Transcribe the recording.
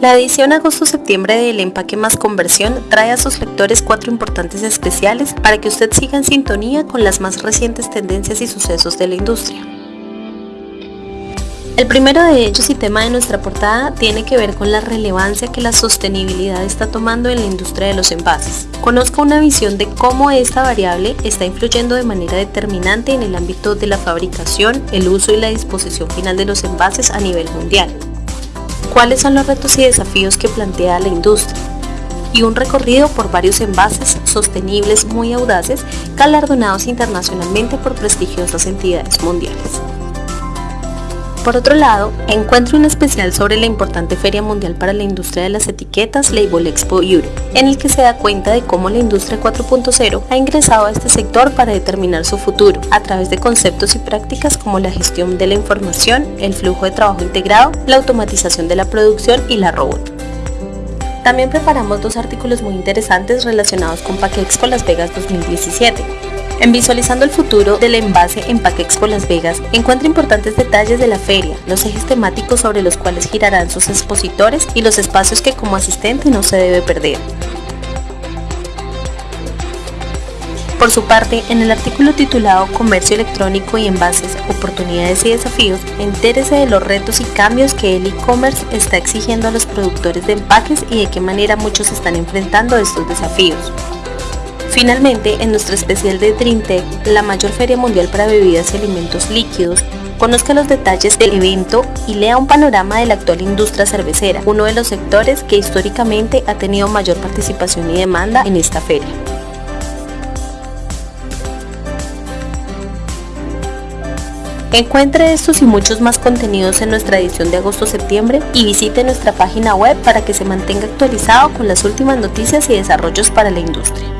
La edición agosto-septiembre del Empaque más Conversión trae a sus lectores cuatro importantes especiales para que usted siga en sintonía con las más recientes tendencias y sucesos de la industria. El primero de ellos y tema de nuestra portada tiene que ver con la relevancia que la sostenibilidad está tomando en la industria de los envases. Conozca una visión de cómo esta variable está influyendo de manera determinante en el ámbito de la fabricación, el uso y la disposición final de los envases a nivel mundial cuáles son los retos y desafíos que plantea la industria y un recorrido por varios envases sostenibles muy audaces galardonados internacionalmente por prestigiosas entidades mundiales. Por otro lado, encuentro un especial sobre la importante Feria Mundial para la Industria de las Etiquetas Label Expo Europe, en el que se da cuenta de cómo la industria 4.0 ha ingresado a este sector para determinar su futuro, a través de conceptos y prácticas como la gestión de la información, el flujo de trabajo integrado, la automatización de la producción y la robot. También preparamos dos artículos muy interesantes relacionados con Expo Las Vegas 2017, en Visualizando el futuro del envase en Expo Las Vegas, encuentra importantes detalles de la feria, los ejes temáticos sobre los cuales girarán sus expositores y los espacios que como asistente no se debe perder. Por su parte, en el artículo titulado Comercio electrónico y envases, oportunidades y desafíos, entérese de los retos y cambios que el e-commerce está exigiendo a los productores de empaques y de qué manera muchos están enfrentando estos desafíos. Finalmente, en nuestro especial de DreamTech, la mayor feria mundial para bebidas y alimentos líquidos, conozca los detalles del evento y lea un panorama de la actual industria cervecera, uno de los sectores que históricamente ha tenido mayor participación y demanda en esta feria. Encuentre estos y muchos más contenidos en nuestra edición de agosto-septiembre y visite nuestra página web para que se mantenga actualizado con las últimas noticias y desarrollos para la industria.